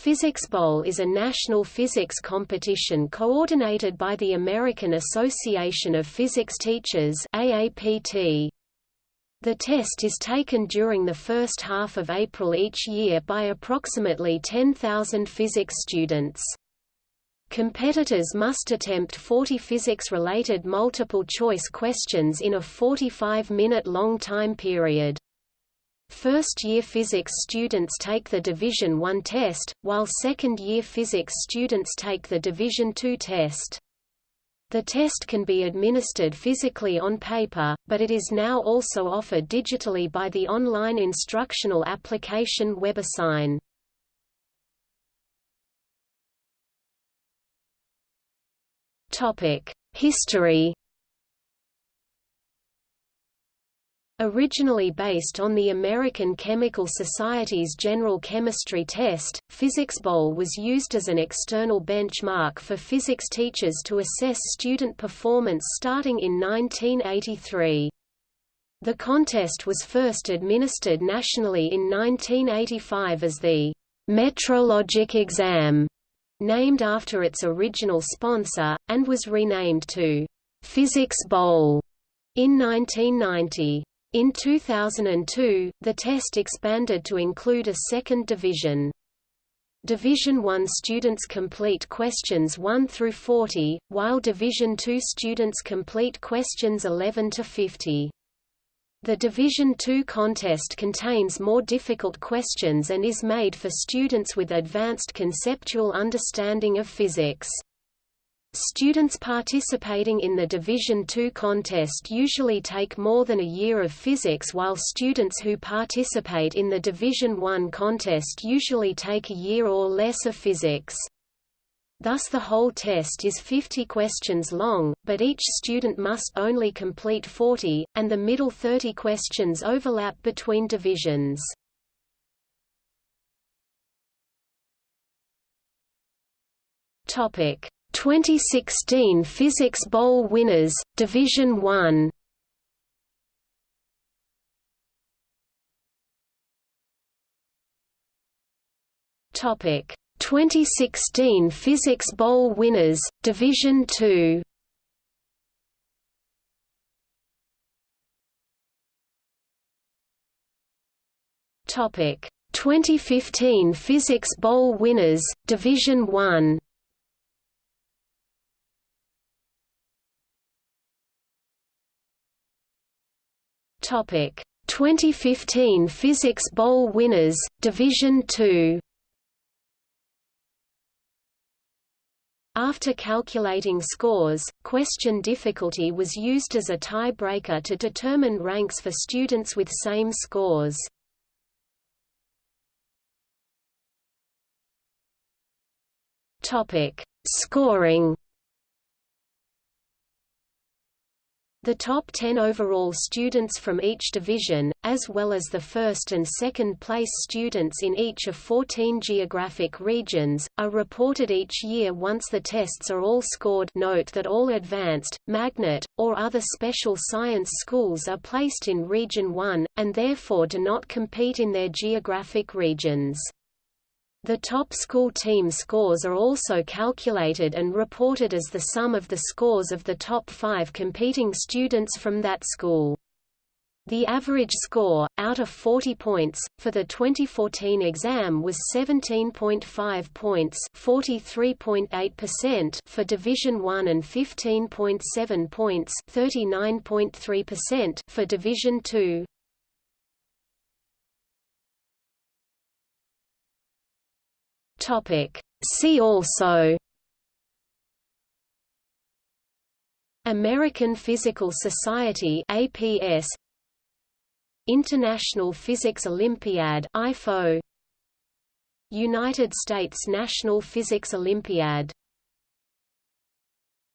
Physics Bowl is a national physics competition coordinated by the American Association of Physics Teachers AAPT. The test is taken during the first half of April each year by approximately 10,000 physics students. Competitors must attempt 40 physics-related multiple-choice questions in a 45-minute long time period. First-year physics students take the Division I test, while second-year physics students take the Division II test. The test can be administered physically on paper, but it is now also offered digitally by the online instructional application WebAssign. History Originally based on the American Chemical Society's General Chemistry Test, Physics Bowl was used as an external benchmark for physics teachers to assess student performance starting in 1983. The contest was first administered nationally in 1985 as the Metrologic Exam, named after its original sponsor, and was renamed to Physics Bowl in 1990. In 2002, the test expanded to include a second division. Division 1 students complete questions 1 through 40, while Division 2 students complete questions 11 to 50. The Division 2 contest contains more difficult questions and is made for students with advanced conceptual understanding of physics. Students participating in the Division II contest usually take more than a year of physics while students who participate in the Division I contest usually take a year or less of physics. Thus the whole test is 50 questions long, but each student must only complete 40, and the middle 30 questions overlap between divisions. Topic 2016 Physics Bowl winners, Division 1 Topic. 2016 Physics Bowl winners, Division 2 Topic. 2015 Physics Bowl winners, Division 1 Topic. 2015 Physics Bowl winners, Division 2 After calculating scores, question difficulty was used as a tie-breaker to determine ranks for students with same scores. Topic: Scoring The top 10 overall students from each division, as well as the first and second place students in each of 14 geographic regions, are reported each year once the tests are all scored note that all advanced, magnet, or other special science schools are placed in Region 1, and therefore do not compete in their geographic regions. The top school team scores are also calculated and reported as the sum of the scores of the top five competing students from that school. The average score, out of 40 points, for the 2014 exam was 17.5 points 43.8% for Division 1 and 15.7 points 39.3% for Division 2. Topic. See also American Physical Society APS International Physics Olympiad IPhO United States National Physics Olympiad